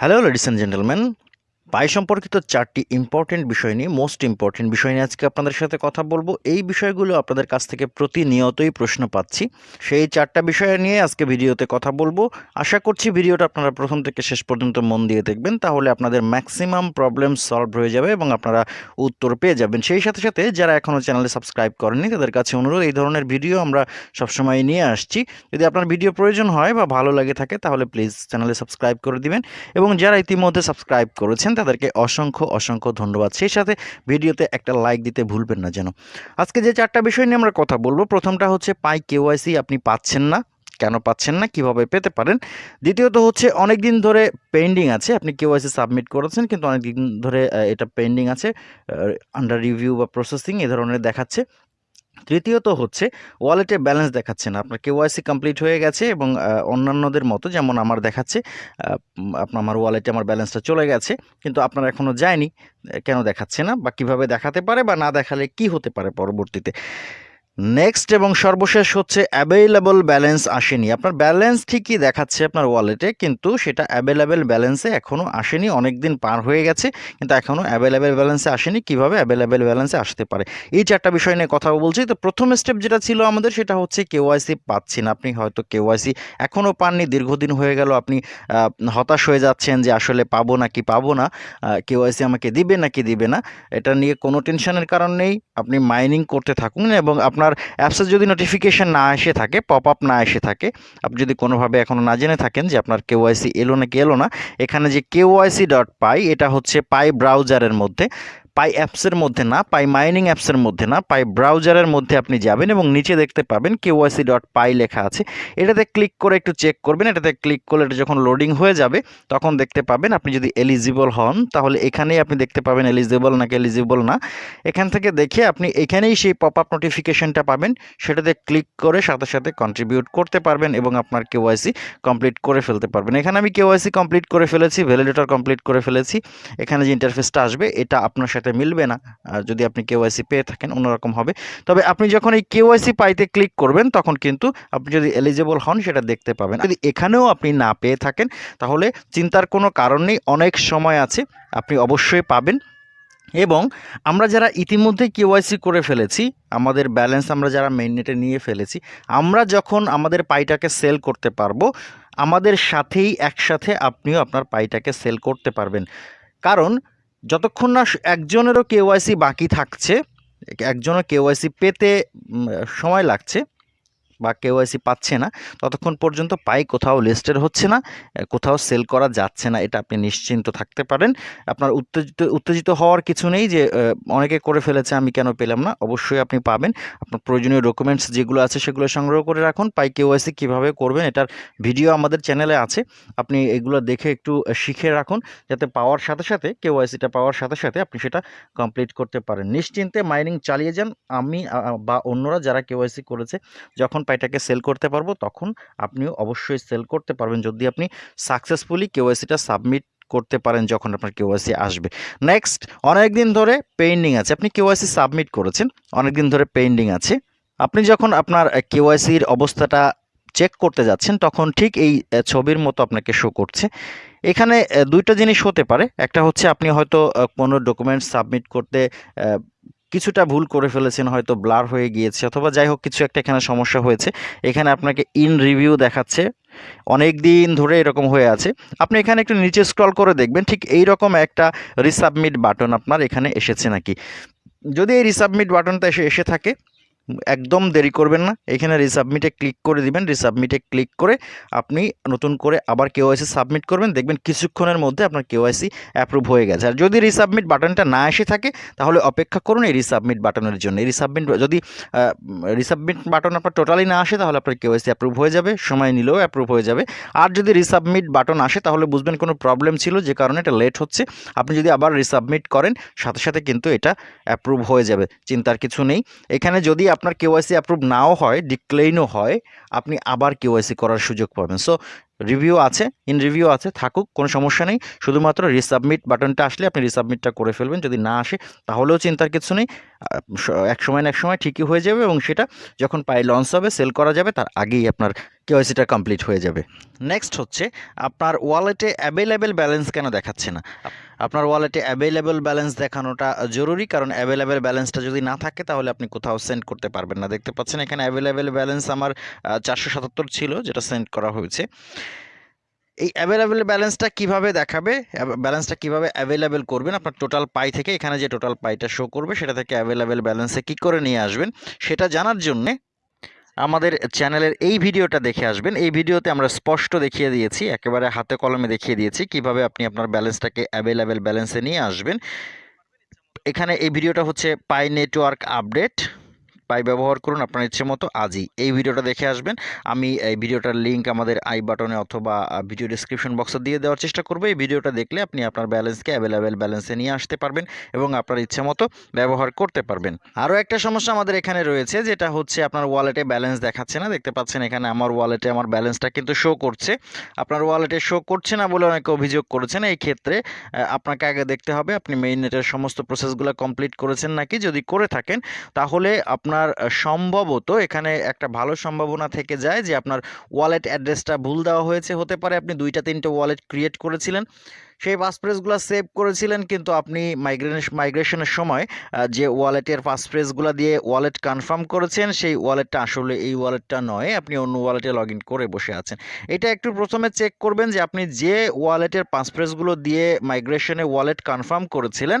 Hello ladies and gentlemen, পাই সম্পর্কিত চারটি important বিষয় নিয়ে মোস্ট ইম্পর্টেন্ট বিষয় নিয়ে আজকে আপনাদের সাথে কথা বলব। এই বিষয়গুলো আপনাদের কাছ থেকে প্রতিনিয়তই প্রশ্ন পাচ্ছি। সেই চারটা বিষয় নিয়ে আজকে ভিডিওতে কথা বলব। আশা করছি ভিডিওটা আপনারা প্রথম থেকে শেষ পর্যন্ত মন দিয়ে দেখবেন। তাহলে আপনাদের ম্যাক্সিমাম প্রবলেম সলভ হয়ে যাবে এবং আপনারা উত্তর পেয়ে যাবেন। সেই সাথে সাথে যারা এখনও চ্যানেলে সাবস্ক্রাইব করেনি তাদের কাছে অনুরোধ, এই ধরনের ভিডিও আমরা সবসময় নিয়ে আসছি। যদি আপনার ভিডিও প্রয়োজন হয় বা ভালো লাগে থাকে, তাহলে প্লিজ চ্যানেলে সাবস্ক্রাইব করে দিবেন। এবং যারা ইতিমধ্যে সাবস্ক্রাইব করেছেন তাদেরকে অসংখ্য অসংখ্য ধন্যবাদ। সেই সাথে ভিডিওতে একটা লাইক দিতে ভুলবেন না যেন। আজকে যে চারটা বিষয় নিয়ে আমরা কথা বলব, প্রথমটা হচ্ছে পাই কেওয়াইসি আপনি পাচ্ছেন না। কেন পাচ্ছেন না? কীভাবে পেতে পারেন? দ্বিতীয়ত হচ্ছে অনেক দিন ধরে পেন্ডিং আছে। আপনি কেওয়াইসি সাবমিট করেছেন, কিন্তু অনেক দিন ধরে এটা পেন্ডিং আছে আন্ডার রিভিউ বা প্রসেসিং এ ধরনের দেখাচ্ছে। তৃতীয়ত হচ্ছে ওয়ালেটে ব্যালেন্স দেখাচ্ছে না আপনার কেওয়াইসি কমপ্লিট হয়ে গেছে এবং অন্যান্যদের মতো, যেমন আমার দেখাচ্ছে আপনার আমার ওয়ালেটে আমার ব্যালেন্সটা চলে গেছে, কিন্তু আপনার এখনও যায়নি, কেন দেখাচ্ছে না বা কীভাবে দেখাতে পারে বা না দেখালে কি হতে পারে পরবর্তীতে? নেক্সট এবং সর্বশেষ হচ্ছে অ্যাভেলেবল ব্যালেন্স আসেনি। আপনার ব্যালেন্স ঠিকই দেখাচ্ছে আপনার ওয়ালেটে কিন্তু সেটা অ্যাভেলেবেল ব্যালেন্সে এখনও আসেনি অনেক দিন পার হয়ে গেছে, কিন্তু এখনও অ্যাভেলেবেল ব্যালেন্সে আসেনি। কীভাবে অ্যাভেলেবেল ব্যালেন্সে আসতে পারে? এই চারটা বিষয় নিয়ে কথা বলছি। তো প্রথম স্টেপ যেটা ছিল আমাদের, সেটা হচ্ছে কেওয়াইসি পাচ্ছি না। আপনি হয়তো কেওয়াইসি এখনও পাননি, দীর্ঘদিন হয়ে গেল, আপনি হতাশ হয়ে যাচ্ছেন যে আসলে পাবো না কি পাবো না কেওয়াইসি আমাকে দিবে নাকি দিবে না, এটা নিয়ে কোনো টেনশনের কারণ নেই। আপনি মাইনিং করতে থাকুন এবং আপনার অ্যাপসে যদি নোটিফিকেশান না এসে থাকে পপ আপ না এসে থাকে, আপনি যদি কোনোভাবে এখনও না জেনে থাকেন যে আপনার কেওয়াইসি এলো নাকি এলো না, এখানে যে কেওয়াইসি ডট পাই এটা হচ্ছে পাই ব্রাউজারের মধ্যে। পাই অ্যাপসের মধ্যে না, পাই মাইনিং অ্যাপসের মধ্যে না, পাই ব্রাউজারের মধ্যে আপনি যাবেন এবং নিচে দেখতে পাবেন কেওয়াইসি ডট পাই লেখা আছে। এটাতে ক্লিক করে একটু চেক করবেন, এটাতে ক্লিক করলে এটা যখন লোডিং হয়ে যাবে, তখন দেখতে পাবেন আপনি যদি এলিজিবল হন, তাহলে এখানেই আপনি দেখতে পাবেন এলিজিবল নাকি এলিজিবল না। এখান থেকে দেখে আপনি এখানেই সেই পপ আপ নোটিফিকেশনটা পাবেন, সেটাতে ক্লিক করে সাথে সাথে কন্ট্রিবিউট করতে পারবেন এবং আপনার কেওয়াইসি কমপ্লিট করে ফেলতে পারবেন। এখানে আমি কেওয়াইসি কমপ্লিট করে ফেলেছি ভ্যালিডেটর কমপ্লিট করে ফেলেছি, এখানে যে ইন্টারফেসটা আসবে, এটা আপনার সাথে মিলবে না যদি আপনি কেওয়াইসি পেয়ে থাকেন অন্যরকম হবে। তবে আপনি যখন এই কেওয়াইসি পাইতে ক্লিক করবেন, তখন কিন্তু আপনি যদি এলিজেবল হন, সেটা দেখতে পাবেন। যদি এখানেও আপনি না পেয়ে থাকেন, তাহলে চিন্তার কোনো কারণ নেই, অনেক সময় আছে, আপনি অবশ্যই পাবেন। এবং আমরা যারা ইতিমধ্যে কেওয়াইসি করে ফেলেছি, আমাদের ব্যালেন্স আমরা যারা মেইননেটে নিয়ে ফেলেছি, আমরা যখন আমাদের পাইটাকে সেল করতে পারব, আমাদের সাথেই একসাথে আপনিও আপনার পাইটাকে সেল করতে পারবেন। কারণ যতক্ষণ না একজনেরও কেওয়াইসি বাকি থাকছে একজনও কেওয়াইসি পেতে সময় লাগছে বা কেওয়াইসি পাচ্ছে না, ততক্ষণ পর্যন্ত পাই কোথাও লিস্টেড হচ্ছে না কোথাও সেল করা যাচ্ছে না, এটা আপনি নিশ্চিন্ত থাকতে পারেন। আপনার উত্তেজিত উত্তেজিত হওয়ার কিছু নেই যে অনেকে করে ফেলেছে, আমি কেন পেলাম না, অবশ্যই আপনি পাবেন। আপনার প্রয়োজনীয় ডকুমেন্টস যেগুলো আছে সেগুলো সংগ্রহ করে রাখুন, পাই কেওয়াইসি কীভাবে করবেন, এটার ভিডিও আমাদের চ্যানেলে আছে। আপনি এগুলো দেখে একটু শিখে রাখুন, যাতে পাওয়ার সাথে সাথে কেওয়াইসিটা পাওয়ার সাথে সাথে আপনি সেটা কমপ্লিট করতে পারেন। নিশ্চিন্তে মাইনিং চালিয়ে যান, আমি বা অন্যরা যারা কেওয়াইসি করেছে, যখন পাইটাকে সেল করতে পারব, তখন আপনিও অবশ্যই সেল করতে পারবেন। যদি আপনি সাকসেসফুলি কেওয়াইসিটা সাবমিট করতে পারেন যখন আপনার কেওয়াইসি আসবে। নেক্সট অনেক দিন ধরে পেন্ডিং আছে। আপনি কেওয়াইসি সাবমিট করেছেন অনেক দিন ধরে পেন্ডিং আছে। আপনি যখন আপনার কেওয়াইসির অবস্থাটা চেক করতে যাচ্ছেন, তখন ঠিক এই ছবির মতো আপনাকে শো করছে। এখানে দুইটা জিনিস হতে পারে। একটা হচ্ছে আপনি হয়তো কোনো ডকুমেন্টস সাবমিট করতে কিছুটা ভুল করে ফেলেছেন, হয়তো ব্লার হয়ে গিয়েছে, অথবা যাই হোক কিছু একটা এখানে সমস্যা হয়েছে। এখানে আপনাকে ইন রিভিউ দেখাচ্ছে, অনেক দিন ধরে এরকম হয়ে আছে। আপনি এখানে একটু নিচে স্ক্রল করে দেখবেন, ঠিক এই রকম একটা রিসাবমিট বাটন আপনার এখানে এসেছে নাকি। যদি এই রিসাবমিট বাটনটা এসে এসে থাকে একদম দেরি করবেন না। এখানে রিসাবমিটে ক্লিক করে দিবেন। রিসাবমিটে ক্লিক করে আপনি নতুন করে আবার কেওয়াইসি সাবমিট করবেন। দেখবেন কিছুক্ষণের মধ্যে আপনার কেওয়াইসি অ্যাপ্রুভ হয়ে গেছে। আর যদি রিসাবমিট বাটনটা না এসে থাকে, তাহলে অপেক্ষা করুন এই রিসাবমিট বাটনের জন্য। এই রিসাবমিট যদি রিসাবমিট বাটন আপনার টোটালি না আসে, তাহলে আপনার কেওয়াইসি অ্যাপ্রুভ হয়ে যাবে। সময় নিলেও অ্যাপ্রুভ হয়ে যাবে। আর যদি রিসাবমিট বাটন আসে, তাহলে বুঝবেন কোনো প্রবলেম ছিল, যে কারণে এটা লেট হচ্ছে। আপনি যদি আবার রিসাবমিট করেন, সাথে সাথে কিন্তু এটা অ্যাপ্রুভ হয়ে যাবে। চিন্তার কিছু নেই। এখানে যদি আপনার কেওয়াইসি অ্যাপ্রুভ নাও হয় ডিক্লেইনও হয় আপনি আবার কেওয়াইসি করার সুযোগ পাবেন। সো রিভিউ আছে, ইন রিভিউ আছে, থাকুক, কোনো সমস্যা নেই। শুধুমাত্র রিসাবমিট বাটনটা আসলে আপনি রিসাবমিটটা করে ফেলবেন, যদি না আসে, তাহলেও চিন্তার কিছু নেই। এক সময় না এক সময় ঠিকই হয়ে যাবে এবং সেটা যখন পাই লঞ্চ হবে সেল করা যাবে, তার আগেই আপনার কেওয়াইসিটা কমপ্লিট হয়ে যাবে। নেক্সট হচ্ছে, আপনার ওয়ালেটে অ্যাভেলেবেল ব্যালেন্স কেন দেখাচ্ছে না? আপনার ওয়ালেটে অ্যাভেলেবেল ব্যালেন্স দেখানোটা জরুরি, কারণ অ্যাভেলেবেল ব্যালেন্সটা যদি না থাকে, তাহলে আপনি কোথাও সেন্ড করতে পারবেন না। দেখতে পাচ্ছেন, এখানে অ্যাভেলেবেল ব্যালেন্স আমার চারশো সাতাত্তর ছিল, যেটা সেন্ড করা হয়েছে। এই অ্যাভেলেবেল ব্যালেন্সটা কীভাবে দেখাবে? ব্যালেন্সটা কীভাবে অ্যাভেলেবেল করবেন? আপনার টোটাল পাই থেকে, এখানে যে টোটাল পাইটা শো করবে, সেটা থেকে অ্যাভেলেবেল ব্যালেন্সে কী করে নিয়ে আসবেন। সেটা জানার জন্যে আমাদের চ্যানেলের এই ভিডিওটা দেখে আসবেন। এই ভিডিওতে আমরা স্পষ্ট দেখিয়ে দিয়েছি, একেবারে হাতে কলমে দেখিয়ে দিয়েছি কীভাবে আপনি আপনার ব্যালেন্সটাকে অ্যাভেলেবেল ব্যালেন্সে নিয়ে আসবেন। এখানে এই ভিডিওটা হচ্ছে পাই নেটওয়ার্ক আপডেট পাই ব্যবহার করুন আপনার ইচ্ছে মতো আজই। এই ভিডিওটা দেখে আসবেন। আমি এই ভিডিওটার লিঙ্ক আমাদের আই বাটনে অথবা ভিডিও ডিসক্রিপশন বক্সে দিয়ে দেওয়ার চেষ্টা করব। এই ভিডিওটা দেখলে আপনি আপনার ব্যালেন্সকে অ্যাভেলেবেল ব্যালেন্সে নিয়ে আসতে পারবেন এবং আপনার ইচ্ছে মতো ব্যবহার করতে পারবেন। আরও একটা সমস্যা আমাদের এখানে রয়েছে, যেটা হচ্ছে আপনার ওয়ালেটে ব্যালেন্স দেখাচ্ছে না। দেখতে পাচ্ছেন এখানে আমার ওয়ালেটে আমার ব্যালেন্সটা কিন্তু শো করছে। আপনার ওয়ালেটে শো করছে না বলে অনেকে অভিযোগ করেছেন। এই ক্ষেত্রে আপনাকে আগে দেখতে হবে, আপনি মেইন নেটের সমস্ত প্রসেসগুলো কমপ্লিট করেছেন নাকি? যদি করে থাকেন, তাহলে আপনার আহ, সম্ভবত এখানে একটা ভালো সম্ভাবনা থেকে যায় যে আপনার ওয়ালেট অ্যাড্রেসটা ভুল দেওয়া হয়েছে। হতে পারে আপনি দুইটা তিনটে ওয়ালেট ক্রিয়েট করেছিলেন। সেই পাসফ্রেজগুলো সেভ করেছিলেন, কিন্তু আপনি মাইগ্রেশন মাইগ্রেশনের সময় যে ওয়ালেটের পাসফ্রেজগুলো দিয়ে ওয়ালেট কনফার্ম করেছেন, সেই ওয়ালেটটা আসলে এই ওয়ালেটটা নয়, আপনি অন্য ওয়ালেটে লগ করে বসে আছেন। এটা একটু প্রথমে চেক করবেন যে আপনি যে ওয়ালেটের পাসফ্রেজগুলো দিয়ে মাইগ্রেশনে ওয়ালেট কনফার্ম করেছিলেন,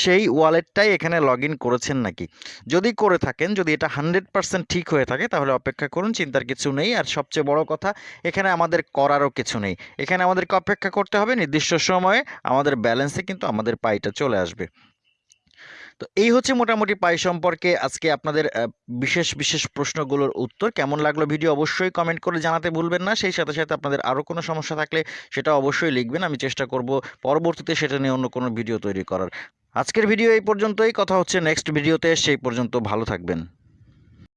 সেই ওয়ালেটটাই এখানে লগ করেছেন নাকি? যদি করে থাকেন, যদি এটা হান্ড্রেড ঠিক হয়ে থাকে, তাহলে অপেক্ষা করুন, চিন্তার কিছু নেই। আর সবচেয়ে বড় কথা, এখানে আমাদের করারও কিছু নেই। এখানে আমাদেরকে অপেক্ষা করতে হবে নির্দিষ্ট সময়ে আমাদের ব্যালেন্সে কিন্তু আমাদের পাইটা চলে আসবে। তো এই হচ্ছে মোটামুটি পাই সম্পর্কে আজকে আপনাদের বিশেষ বিশেষ প্রশ্নগুলোর উত্তর। কেমন লাগল ভিডিও অবশ্যই কমেন্ট করে জানাতে ভুলবেন না। সেই সাথে সাথে আপনাদের আরও কোনো সমস্যা থাকলে সেটা অবশ্যই লিখবেন। আমি চেষ্টা করব পরবর্তীতে সেটা নিয়ে অন্য কোনো ভিডিও তৈরি করার। আজকের ভিডিও এই পর্যন্তই। কথা হচ্ছে নেক্সট ভিডিওতে সেই পর্যন্ত ভালো থাকবেন।